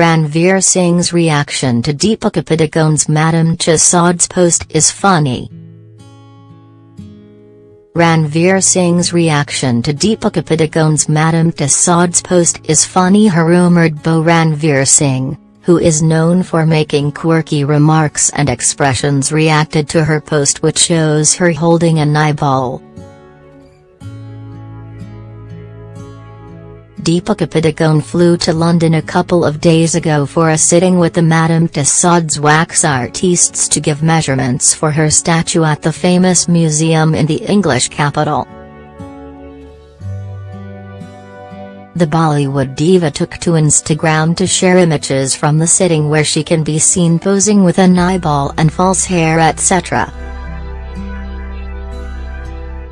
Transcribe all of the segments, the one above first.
Ranveer Singh's reaction to Deepika Padukone's Madame Tussauds post is funny. Ranveer Singh's reaction to Deepika Padukone's Madame Tussauds post is funny her rumoured beau Ranveer Singh, who is known for making quirky remarks and expressions reacted to her post which shows her holding an eyeball. Deepika Padukone flew to London a couple of days ago for a sitting with the Madame Tussauds wax artistes to give measurements for her statue at the famous museum in the English capital. The Bollywood diva took to Instagram to share images from the sitting where she can be seen posing with an eyeball and false hair etc.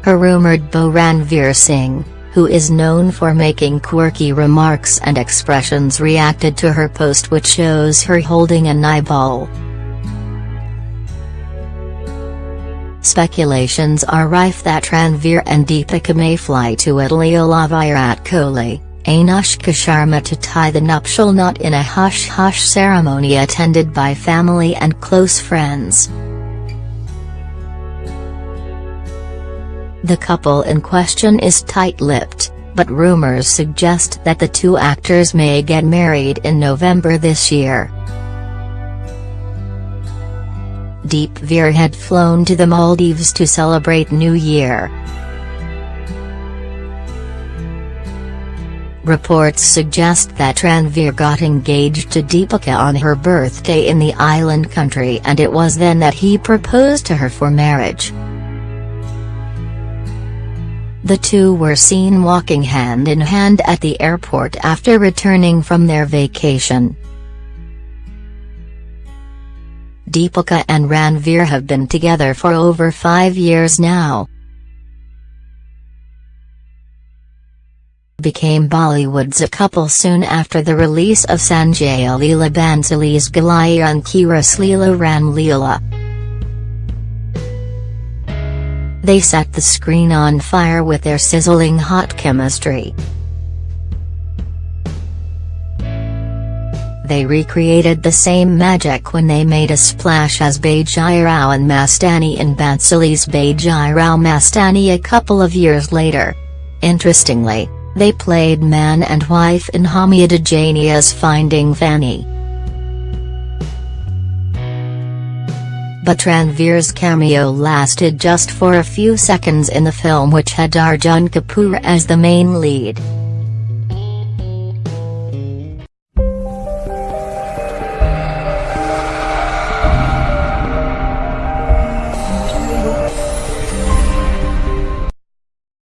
Her rumoured beau Ranveer Singh who is known for making quirky remarks and expressions reacted to her post which shows her holding an eyeball. Speculations are rife that Ranveer and Deepika may fly to Italy along Virat Kohli, Anushka Sharma to tie the nuptial knot in a hush-hush ceremony attended by family and close friends. The couple in question is tight-lipped, but rumors suggest that the two actors may get married in November this year. Deep Veer had flown to the Maldives to celebrate New Year. Reports suggest that Ranveer got engaged to Deepika on her birthday in the island country and it was then that he proposed to her for marriage. The two were seen walking hand in hand at the airport after returning from their vacation. Deepika and Ranveer have been together for over five years now. Became Bollywood's a couple soon after the release of Sanjay Leela Bansali's Bhansali's Goliyon Ki Leela Ram Leela. They set the screen on fire with their sizzling hot chemistry. They recreated the same magic when they made a splash as Bajirao and Mastani in Bhansali's Bajirao Mastani a couple of years later. Interestingly, they played man and wife in Homi Adajania's Finding Fanny. But Ranveer's cameo lasted just for a few seconds in the film which had Arjun Kapoor as the main lead.